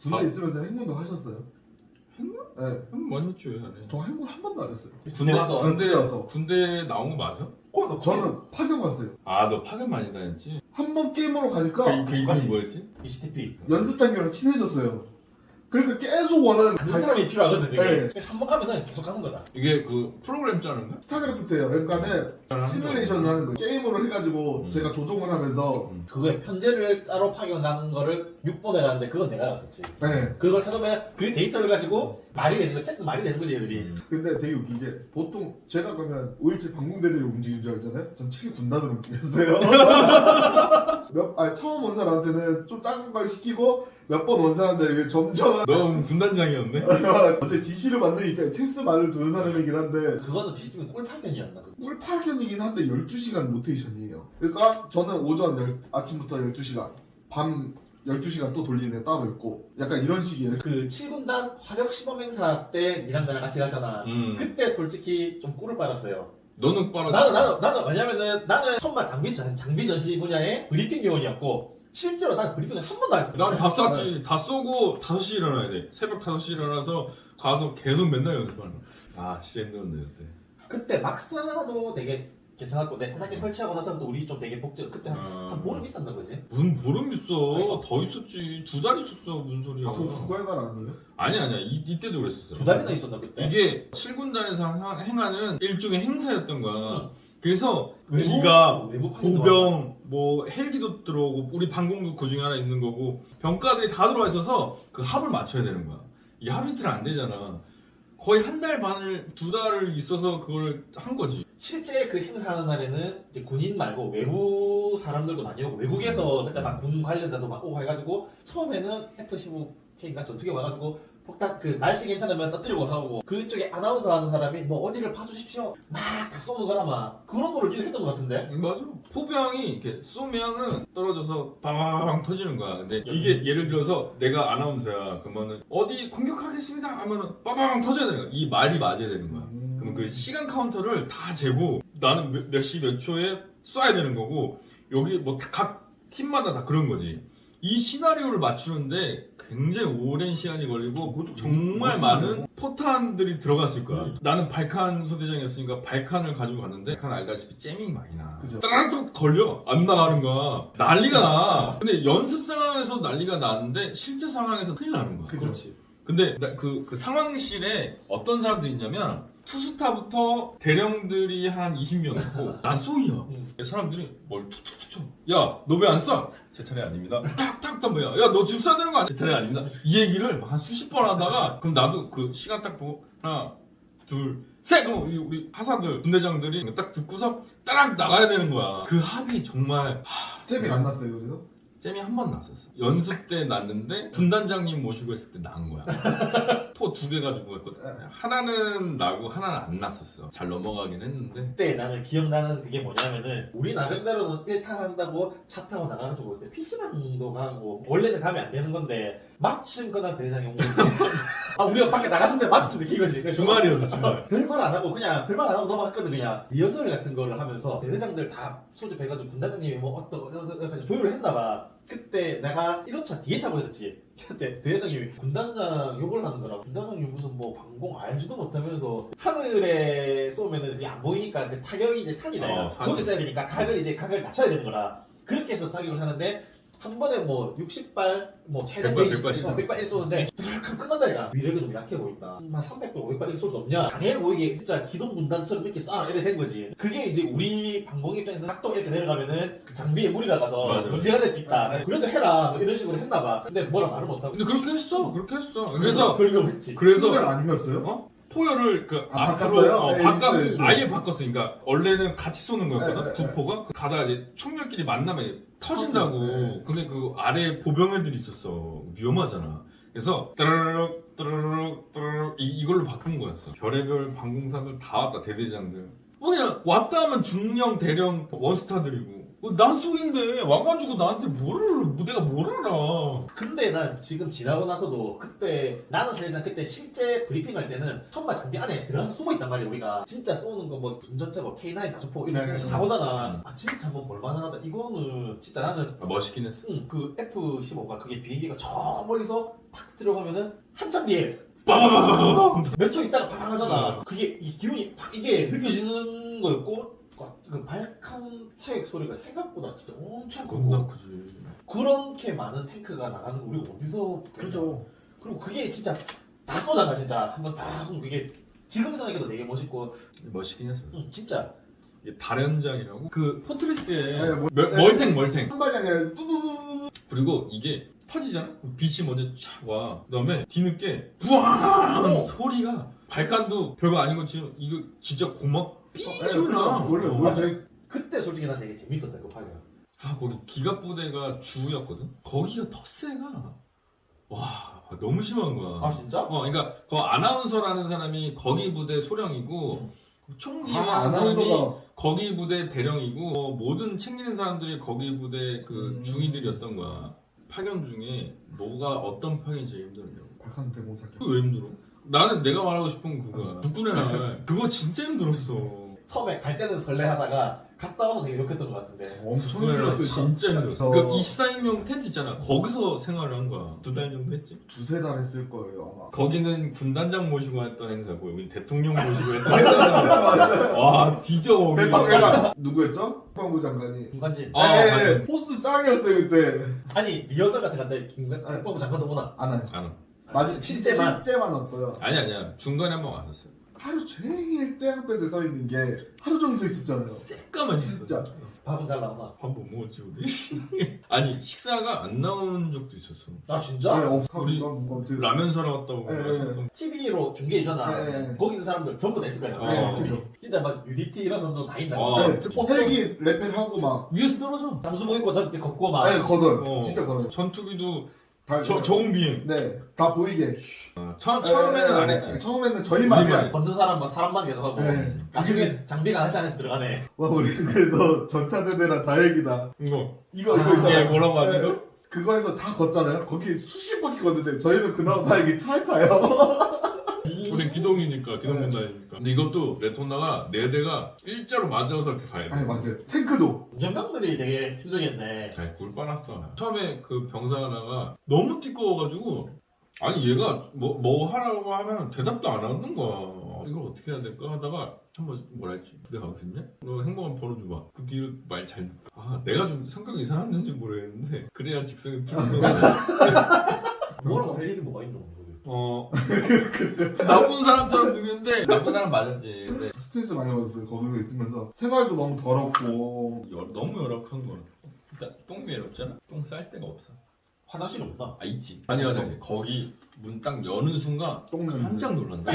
군대 아. 있으면서 행군도 하셨어요? 행군? 네. 형 많이 했지 왜 안 해? 저 행군 한 번도 안 했어요. 군대 가서 군대 군대 가서. 군대 나온 거 맞아? 어, 저는 파견 갔어요. 아 너 파견 많이 다녔지? 한 번 게임으로 가니까 그, 그 이름이 뭐였지? ECTP 연습 단계랑 친해졌어요. 그러니까 계속 원하는 그 사람이 필요하거든 그게 네. 한번 가면은 계속 가는 거다 이게 그 프로그램 짜는 거야? 스타크래프트예요. 그러니까는 시뮬레이션을 하는 거예요. 게임으로 해가지고 음. 제가 조종을 하면서 그거에 편제를 짜로 파견하는 거를 6번에 가는데 그건 내가 갔었지 네. 그걸 해놓으면 그 데이터를 가지고 말이 되는 거 체스 말이 되는 거지 얘들이 음. 근데 되게 웃긴 게 보통 제가 그러면 5일째 방공대대를 움직인 줄 알잖아요. 전 7일 군단으로 움직였어요. 몇, 아니, 처음 온 사람한테는 좀 작은 걸 시키고 몇 번 온 사람들 점점 너 군단장이었네? 어째 지시를 받으니까 체스 말을 두는 사람이긴 한데 그거는 비슷하면 꿀 파견이었나 그거. 꿀 파견이긴 한데 12시간 로테이션이에요. 그러니까 저는 오전 열- 아침부터 12시간, 밤 12시간 또 돌리는 애 따로 있고 약간 이런 식이에요. 그 7군단 화력 시범 행사 때 니랑 나랑 같이 갔잖아 음. 그때 솔직히 좀 꿀을 빨았어요 너는 빨아. 나는 나는 나는 왜냐면은 나는 천만 장비 전- 장비 전시 분야의 브리핑 요원이었고 실제로 나는 브리핑을 한 번도 안 했어. 난다 쐈지. 다 쏘고 5시 일어나야 돼. 새벽 5시 일어나서 가서 계속 맨날 연습하는 거야. 아 진짜 힘들었네 그때. 그때 막사도 되게 괜찮았고 내 세탁기 설치하고 나서 또 우리 좀 되게 복잡 그때 한, 아. 한 보름 있었나 보지. 무슨 보름 있어. 아이고. 더 있었지. 두 달 있었어. 무슨 소리야. 아, 그거 국가의날 아니에요? 아니 아니야. 이, 이때도 그랬었어. 두 달이나 있었나 그때. 이게 7군단에서 행하는 일종의 행사였던 거야. 응. 그래서 외부- 파견도 보병 뭐 헬기도 들어오고 우리 방공도 그 중에 하나 있는 거고 병가들이 다 들어와 있어서 그 합을 맞춰야 되는 거야. 이 하루 이틀 안 되잖아. 거의 한 달 반을 두 달을 있어서 그걸 한 거지. 실제 그 행사하는 날에는 이제 군인 말고 외부 사람들도 많이 오고 외국에서 그때 막군 관련자도 막 오고 해가지고 처음에는 F-15K가 전투기 와가지고 폭탄 그 날씨 괜찮으면 떠뜨리고 하고 그쪽에 아나운서 하는 사람이 뭐 어디를 봐주십시오 막 다 쏘는 거라 막 그런 거를 니가 했던 것 같은데 맞아. 포병이 이렇게 쏘면은 떨어져서 빵 터지는 거야. 근데 이게 예를 들어서 내가 아나운서야. 그러면은 어디 공격하겠습니다 하면은 빵 터져야 되는 거야. 이 말이 맞아야 되는 거야. 음. 그럼 그 시간 카운터를 다 재고 나는 몇 시몇 초에 쏴야 되는 거고 여기 뭐 각 팀마다 다 그런 거지. 이 시나리오를 맞추는데 굉장히 오랜 시간이 걸리고 정말 많은 포탄들이 들어갔을 거야. 음. 나는 발칸 소대장이었으니까 발칸을 가지고 갔는데 발칸 알다시피 잼이 많이 나. 따라락 걸려 안 나가는 거야. 난리가 나. 근데 연습 상황에서 난리가 나는데 실제 상황에서 큰일 나는 거야. 그죠. 근데 나 그, 그 상황실에 어떤 사람들이 있냐면 투스타부터 대령들이 한 20명 있고 난 쏘이야 음. 사람들이 뭘 툭툭툭 쳐. 야, 너 왜 안 쏴? 제 차례 아닙니다. 탁탁 덤벼야. 야, 너 지금 쏴야 되는 거 아니야? 제 차례 아닙니다. 이 얘기를 한 수십 번 하다가 그럼 나도 그 시간 딱 보고 하나, 둘, 셋! 그럼 우리, 우리 하사들, 분대장들이 딱 듣고서 따락 나가야 되는 거야. 그 합이 정말 잼이 안 났어요, 그래서? 잼이 한 번 났었어. 연습 때 났는데 군단장님 모시고 있을 때 난 거야. 포 두 개 가지고 갔거든. 하나는 나고 하나는 안 났었어. 잘 넘어가긴 했는데. 그때 나는 기억나는 그게 뭐냐면은 우리 나름대로는 일탈한다고 차 타고 나가가지고 그때 PC방도 가고 원래는 가면 안 되는 건데 마침 그날 대장이 온 거지 아 우리가 밖에 나갔는데 마침 느낀 거지 주말이어서 주말. 별말 안 하고 그냥 별말 안 하고 넘어갔거든 그냥 리허설 같은 거를 하면서 대대장들 다 소집해가지고 군단장님이 뭐 어떤 어떤 어떤 조율을 했나 봐 그때 내가 1호차 뒤에 타고 있었지. 그때 대대장님이 군단장 욕을 하는 거라 군단장님 무슨 뭐 방공 알지도 못하면서 하늘에 쏘면은 그게 안 보이니까 그 타격이 이제 산이다. 어, 산. 거기 써야 되니까 각을 이제 각을 낮춰야 되는 거라. 그렇게 해서 사격을 하는데 한 번에 뭐 60발 뭐 최대 100발, 100발 100발 쏘는데 뚜룩하면 끝난다 얘가 위력이 좀 약해 보인다 한 300발 500발 이렇게 쏠수 없냐 강해 보이게 진짜 기동 분단처럼 이렇게 쏴 이렇게 된 거지 그게 이제 우리 방공 입장에서 각도 이렇게 내려가면은 그 장비에 무리가 가서 맞아, 맞아. 문제가 될 수 있다 그래도 해라 뭐 이런 식으로 했나 봐 근데 뭐라 말을 못하고 근데 그렇게 했어. 그렇게 했어. 그래서 그걸 했지 그래서 그래서 아니었어요? 어? 포열을 그 아, 앞으로 바꿨어요? 어, 네, 바꿔 있어요, 있어요. 아예 바꿨어. 그러니까 원래는 같이 쏘는 거였거든. 네, 네, 두 포가 그 가다가 이제 총열끼리 만나면 터진다고. 네. 근데 그 아래 보병애들이 있었어. 위험하잖아. 그래서 따르륵 따르륵 따르륵 이, 이걸로 바꾼 거였어. 별의별 방공사들 다 왔다 대대장들. 뭐 그냥 왔다 하면 중령 대령 원스타들이고 어, 난 쏘인데. 와가지고 나한테 뭐를 뭐 내가 뭘 알아? 근데 난 지금 지나고 나서도 그때 나는 사실상 그때 실제 브리핑 할 때는 천마 장비 안에 들어가서 숨어 있단 말이야 우리가. 진짜 쏘는 거 뭐 무슨 전차고 K9 자주포 이런 네. 거다 보잖아. 아 진짜 뭐 볼만하다. 이거는 진짜 나는 아, 멋있긴 했어. 응, 그 F-15가 그게 비행기가 저 멀리서 탁 들어가면은 한참 뒤에 빠바바바바바 몇초 있다가 팡 하잖아. 어. 그게 이 기운이 팍 이게 느껴지는 거였고 그 발칸 사격 소리가 생각보다 진짜 엄청 겁나 크고 크지. 그렇게 많은 탱크가 나가는 거 우리 어디서 그죠. 그리고 그게 진짜 다 쏘잖아 진짜. 한번 팍 쏘면 그게 지금 생각해도 되게 멋있고. 멋있긴 했어 응, 진짜. 이게 달연장이라고? 그 포트리스에 네, 뭐- 멀- 네. 멀탱 멀탱. 한 발이 아니라 뚜두두두. 그리고 이게 터지잖아? 빛이 먼저 촥 와. 그 다음에 뒤늦게 부앙! 소리가 발간도 별거 아닌 것 지금 이거 진짜 고막 삐 네, 소리 나 그죠. 원래 어. 원래 저희 그때 솔직히 난 되게 재밌었다 그 파괴가 아 거기 기갑 부대가 주였거든 거기가 텃세가 와 너무 심한 거야 아 진짜? 어 그러니까 그 아나운서라는 사람이 거기 부대 소령이고 총기하는 아, 사람이 아나운서가 거기 부대 대령이고 어, 모든 챙기는 사람들이 거기 부대 그 음. 중위들이었던 거야. 파견 중에 뭐가 어떤 파견이 제일 힘들었냐고. 대공사. 그거 왜 힘들어? 나는 내가 말하고 싶은 건 그거야. 국군의 날 그거 진짜 힘들었어. 처음에 갈 때는 설레하다가 갔다 와서 되게 욕했던 것 같은데 엄청 국군의 날 힘들었어요. 진짜 힘들었어. 저그 24인용 텐트 있잖아. 거기서 생활을 한 거야. 두 달 정도 했지. 두세 달 했을 거예요 아마. 거기는 군단장 모시고 했던 행사고 여긴 대통령 모시고 했던 행사잖아. 와 뒤져. 대빵가 누구였죠? 국방부 장관이. 김관진 아, 네, 맞아요. 네, 포스 짱이었어요 그때. 아니 리허설 같은 김관 아니. 국방부 장관도 보나 안 와요. 안 와. 맞아 실제만 실제만 없어요. 아니 아니야. 중간에 한 번 왔었어. 하루 종일 땡볕에 서 있는 게 하루 종일 서 있었잖아요. 새까만 진짜. 밥은 잘 나오나 밥 못 먹었지 우리? 아니 식사가 안 나온 적도 있었어 아 네, 진짜? 어, 우리 라면 사러 갔다고 네, 그래서 TV로 중계해주잖아 네. 거기 있는 사람들 전부 다 있을 거야 어. 네, 그죠. 진짜 막 UDT 이런 사람도 다 있다 어. 네, 어, 헬기 레펠하고 막. 위에서 떨어져 잠수복 입고 저렇게 걷고 막 네, 걷어요. 어. 진짜 걸어요. 전투기도 다 저, 저온 비행 네, 다 보이게. 어, 처, 처음에는 안 했지 네, 처음에는 저희만 우리만. 걷는 사람 뭐 사람만 계속 하고 네. 나중에 장비가 하나씩 하나씩 들어가네 와 우리 그래도 전차 대대랑 다행이다. 이거 이거 이거 아, 있잖아요. 이게 뭐라고 하지 네, 이거? 그거에서 다 걷잖아요. 거기 수십 바퀴 걷는데 저희는 그나마 다행히 차에 타요. 우리 기동이니까 기동 네. 군단이니까. 근데 이것도 레토나가 네 대가 일자로 맞아서 이렇게 가야 돼. 아니 맞아요. 탱크도. 운전병들이 되게 힘들겠네. 잘굴 빨았어. 처음에 그 병사 하나가 너무 띠꺼워가지고 아니 얘가 뭐, 뭐 하라고 하면 대답도 안 하는 거야. 이걸 어떻게 해야 될까 하다가 한번 뭐라 했지? 부대 가고 싶냐? 너 행복한 벌어줘봐. 그 뒤로 말 잘 듣고. 아 내가 좀 성격이 이상했는지 모르겠는데 그래야 직성이 풀린 거야. 뭐라고 할 일이 뭐가 있노 어. 나쁜 사람처럼 누구인데 나쁜 사람 맞았지. 근데 스트레스 많이 받았어요. 거기서 있으면서. 생활도 너무 더럽고. 열- 너무 열악한 거는 일단 똥 외롭잖아? 똥 쌀 데가 없어. 화장실 없나? 아 있지. 아니 화장실 거기 문 딱 여는 순간 똥 냄새. 깜짝 놀란다.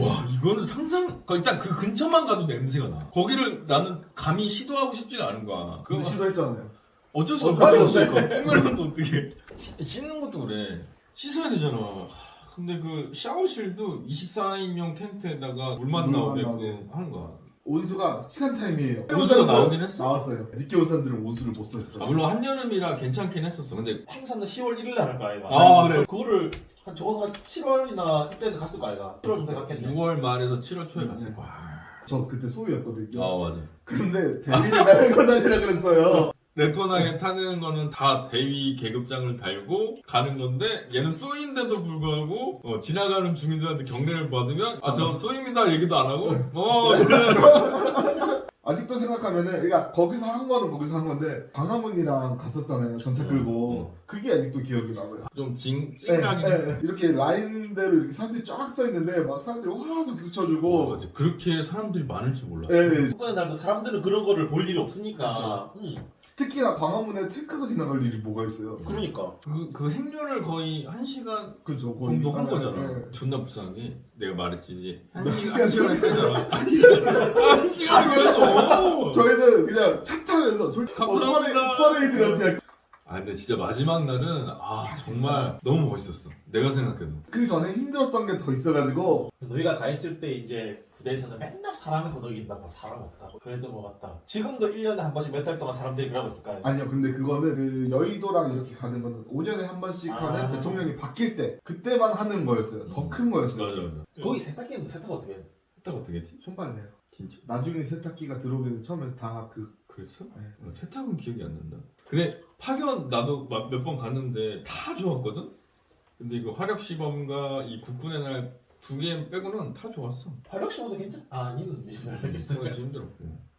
와 이거는 상상 거 일단 그 근처만 가도 냄새가 나. 거기를 나는 감히 시도하고 싶지가 않은 거야. 그거 근데 시도했잖아요. 어쩔 수 어, 없어 빨리 없을 거 똥매는 어떻게 씻는 것도 그래. 씻어야 되잖아. 하, 근데 그 샤워실도 24인용 텐트에다가 물만 물만 나오게끔 나오게. 하는 거야 온수가 시간 타임이에요. 온수가 나오긴 했어? 나왔어요. 늦게 온 사람들은 온수를 못 썼어요. 아, 물론 한여름이라 괜찮긴 했었어 근데 행사는 10월 1일에 할거 아이가 아, 그래. 그거를 한 적어도 한 7월이나 이때는 갔을 거 아이가 7월 정도 갔겠네 6월 말에서 7월 초에 음, 갔을 네. 거야 저 그때 소위였거든요. 아 맞아 근데 대리를 달고 다니라 그랬어요. 레토나에 타는 거는 다 대위 계급장을 달고 가는 건데 얘는 쏘인데도 불구하고 어, 지나가는 주민들한테 경례를 받으면 아 저 쏘입니다 얘기도 안 하고 어 그래. 아직도 생각하면은 그러니까 거기서 한 거는 거기서 한 건데 광화문이랑 갔었잖아요. 전차 음, 끌고 그게 아직도 기억이 나고요. 좀 징, 네, 찡하긴 네, 했어 네. 이렇게 라인대로 이렇게 사람들이 쫙 서 있는데 막 사람들이 와 박수 어, 쳐주고 맞아. 그렇게 사람들이 많을 줄 몰랐어 네, 네. 축구의 날도 사람들은 그런 거를 볼 일이 없으니까 응. 특히나 광화문에 탱크가 지나갈 일이 뭐가 있어요. 그러니까 그, 그 행렬을 거의 한 시간 그죠. 정도 한 네, 거잖아 네. 존나 불쌍한 게 내가 말했지 이제 한한 시간 한 시간 시간 했잖아 한 시간 한 시간 그래서 저희는 그냥 차 타면서 솔직히 어, 감사합니다. 퍼레- 퍼레이드 같이 그냥 아아 근데 진짜 마지막 날은 아 정말 너무 멋있었어. 내가 생각해도. 그 전에 힘들었던 게 더 있어가지고 너희가 가 있을 때 이제 부대에서는 맨날 사람이 거덕인다고 사람 없다고 그래도 뭐 맞다 지금도 1년에 한 번씩 몇 달 동안 사람들이 그러고 있을 거 아니야 아니요 근데 그거는 그 여의도랑 이렇게 가는 거는 5년에 한 번씩 아. 하는 대통령이 바뀔 때 그때만 하는 거였어요 더 큰 거였어요 맞아 맞아. 거기 세탁기는 세탁 어떻게 해? 세탁 어떻게 했지? 손빨래요 진짜? 나중에 세탁기가 들어오기 처음에 다그 그랬어? 네. 어, 세탁은 기억이 안 난다. 근데 파견 나도 몇 번 갔는데 다 좋았거든. 근데 이거 화력 시범과 이 국군의 날 두 개 빼고는 다 좋았어. 화력 시험도 괜찮? 아 니는 그거 힘들었고.